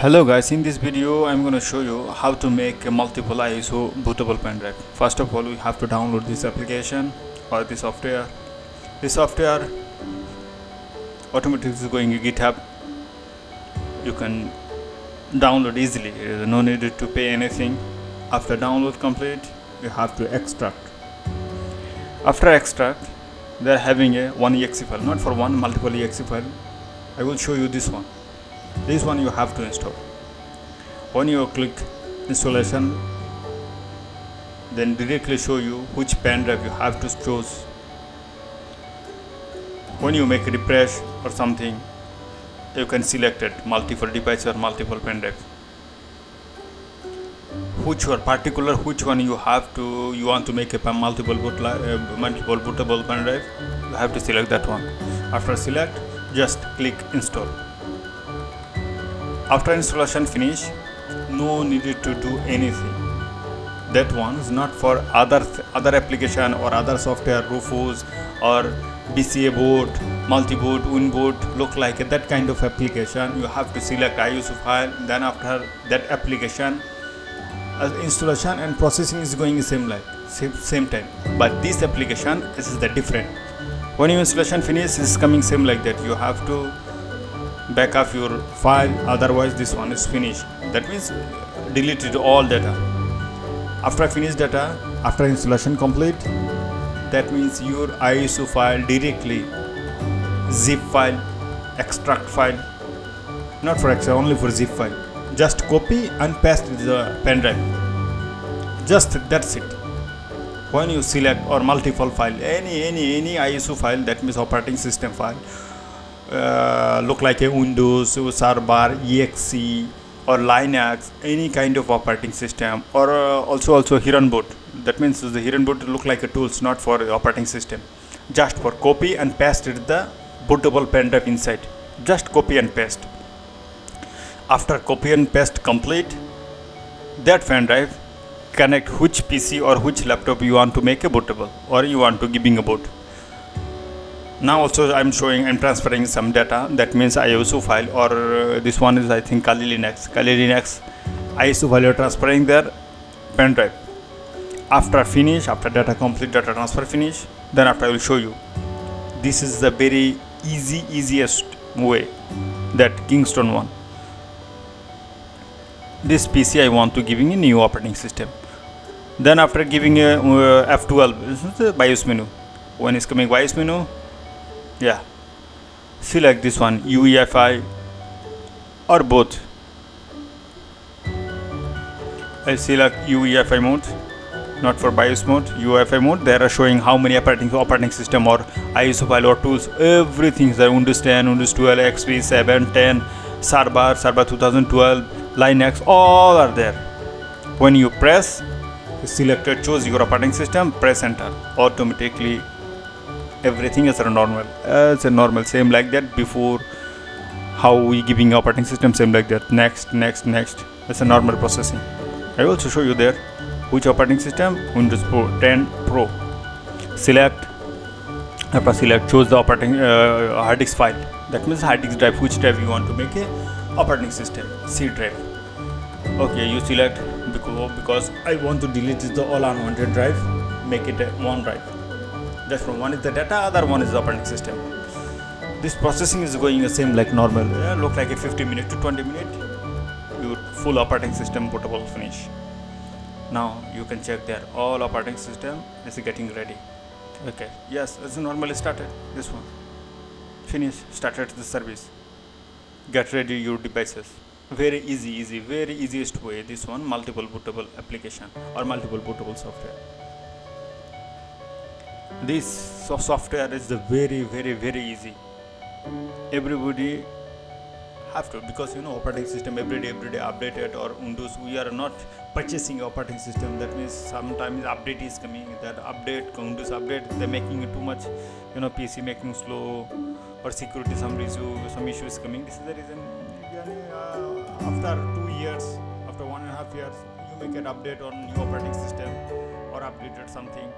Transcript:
Hello guys, in this video I'm going to show you how to make a multiple ISO bootable pen drive. First of all we have to download this application or the software. The software automatically is going to GitHub. You can download easily, There is no need to pay anything. After download complete, you have to extract. After extract, they are having a one exe file, not for one multiple exe file. I will show you this one this one you have to install. When you click installation then directly show you which pen drive you have to choose. When you make a refresh or something you can select it multiple device or multiple pen drive. Which or particular which one you have to you want to make a multiple boot uh, multiple bootable pen drive you have to select that one. After select just click install after installation finish no needed to do anything. That one is not for other other application or other software rufus or bca boot multi-boot winboot look like that kind of application. You have to select iso file then after that application uh, installation and processing is going same like same, same time. But this application this is the different. When your installation finish is coming same like that. You have to back up your file otherwise this one is finished. That means deleted all data. After finish data after installation complete that means your ISO file directly zip file extract file. Not for Excel only for zip file. Just copy and paste the pen drive. Just that's it. When you select or multiple file any any any ISO file that means operating system file uh, look like a Windows server, exe or Linux, any kind of operating system or uh, also also boot. That means the Hiren Boot look like a tools not for operating system. Just for copy and paste the bootable pen drive inside. Just copy and paste. After copy and paste complete, that pen drive connect which PC or which laptop you want to make a bootable or you want to giving a boot now also I'm showing I'm transferring some data. That means ISO file or uh, this one is I think Kali Linux. Kali Linux ISO file you're transferring their pen drive. After finish after data complete data transfer finish then after I will show you. This is the very easy easiest way that Kingston one this PC I want to giving a new operating system. Then after giving a uh, F12 this is the BIOS menu. When is coming BIOS menu yeah. Select this one UEFI or both. I select UEFI mode not for BIOS mode UEFI mode. They are showing how many operating operating system or ISO file or tools everything is there. Windows 10 Windows 12 XP 7 10 Server Server 2012 Linux all are there. When you press selected choose your operating system press enter automatically everything is normal. As a normal same like that before. How we giving operating system same like that. Next next next. It's a normal processing. I also show you there which operating system windows pro 10 pro. Select after select choose the operating uh, hard disk file. That means hard disk drive which drive you want to make a operating system? C drive. Okay you select because, because i want to delete the all unwanted drive make it one drive from one is the data other one is the operating system. This processing is going the same like normal. Yeah, look like a 50 minute to 20 minute. Your full operating system bootable finish. Now you can check there. All operating system is getting ready. Okay. Yes it's normally started. This one. Finish. Started the service. Get ready your devices. Very easy easy very easiest way. This one multiple bootable application or multiple bootable software this software is very very very easy. Everybody have to because you know operating system every day every day updated or windows we are not purchasing operating system. That means sometimes update is coming that update windows update they're making it too much you know pc making slow or security some issue some issues coming. This is the reason uh, after two years after one and a half years you make an update on new operating system or updated something